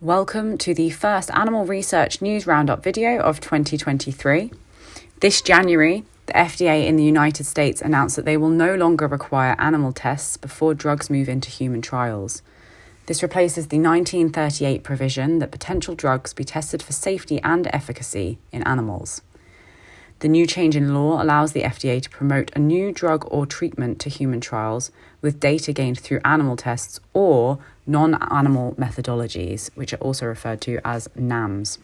Welcome to the first Animal Research News Roundup video of 2023. This January, the FDA in the United States announced that they will no longer require animal tests before drugs move into human trials. This replaces the 1938 provision that potential drugs be tested for safety and efficacy in animals. The new change in law allows the FDA to promote a new drug or treatment to human trials with data gained through animal tests or non animal methodologies, which are also referred to as NAMs.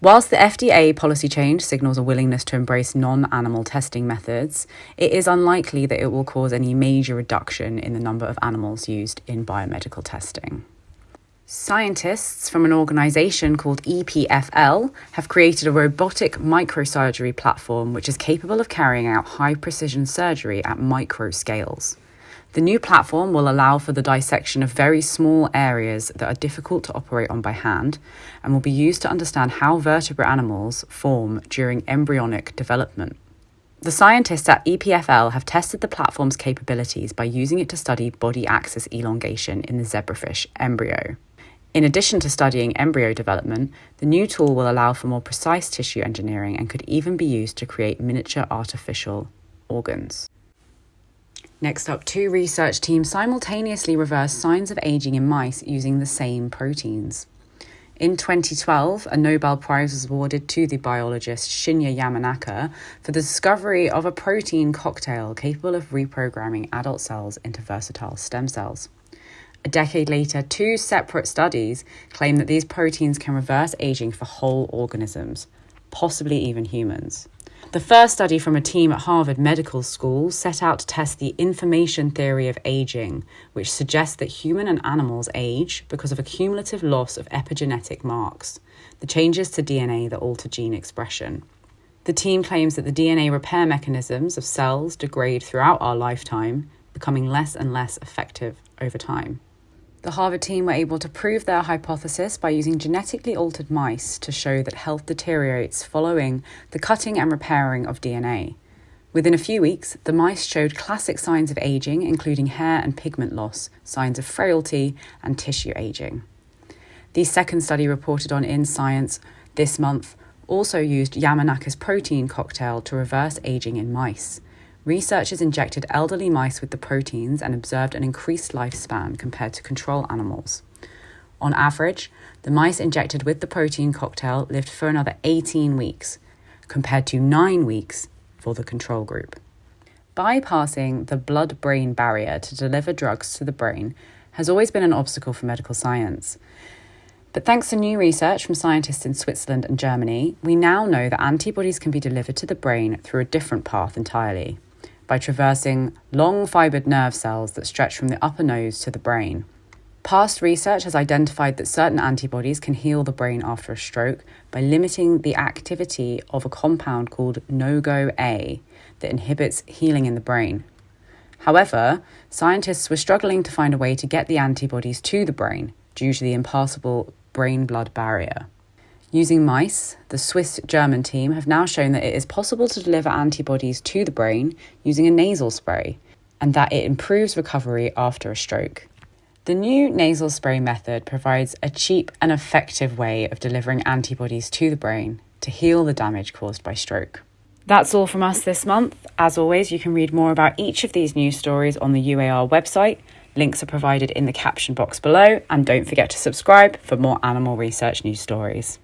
Whilst the FDA policy change signals a willingness to embrace non animal testing methods, it is unlikely that it will cause any major reduction in the number of animals used in biomedical testing. Scientists from an organisation called EPFL have created a robotic microsurgery platform which is capable of carrying out high precision surgery at micro scales. The new platform will allow for the dissection of very small areas that are difficult to operate on by hand and will be used to understand how vertebrate animals form during embryonic development. The scientists at EPFL have tested the platform's capabilities by using it to study body axis elongation in the zebrafish embryo. In addition to studying embryo development, the new tool will allow for more precise tissue engineering and could even be used to create miniature artificial organs. Next up, two research teams simultaneously reversed signs of aging in mice using the same proteins. In 2012, a Nobel Prize was awarded to the biologist Shinya Yamanaka for the discovery of a protein cocktail capable of reprogramming adult cells into versatile stem cells. A decade later, two separate studies claim that these proteins can reverse aging for whole organisms, possibly even humans. The first study from a team at Harvard Medical School set out to test the information theory of aging, which suggests that human and animals age because of a cumulative loss of epigenetic marks, the changes to DNA that alter gene expression. The team claims that the DNA repair mechanisms of cells degrade throughout our lifetime, becoming less and less effective over time. The Harvard team were able to prove their hypothesis by using genetically altered mice to show that health deteriorates following the cutting and repairing of DNA. Within a few weeks, the mice showed classic signs of aging, including hair and pigment loss, signs of frailty, and tissue aging. The second study reported on In Science this month also used Yamanaka's protein cocktail to reverse aging in mice. Researchers injected elderly mice with the proteins and observed an increased lifespan compared to control animals. On average, the mice injected with the protein cocktail lived for another 18 weeks, compared to 9 weeks for the control group. Bypassing the blood brain barrier to deliver drugs to the brain has always been an obstacle for medical science. But thanks to new research from scientists in Switzerland and Germany, we now know that antibodies can be delivered to the brain through a different path entirely by traversing long fibred nerve cells that stretch from the upper nose to the brain. Past research has identified that certain antibodies can heal the brain after a stroke by limiting the activity of a compound called NOGO-A that inhibits healing in the brain. However, scientists were struggling to find a way to get the antibodies to the brain due to the impassable brain blood barrier. Using mice, the Swiss German team have now shown that it is possible to deliver antibodies to the brain using a nasal spray and that it improves recovery after a stroke. The new nasal spray method provides a cheap and effective way of delivering antibodies to the brain to heal the damage caused by stroke. That's all from us this month. As always, you can read more about each of these news stories on the UAR website. Links are provided in the caption box below, and don't forget to subscribe for more animal research news stories.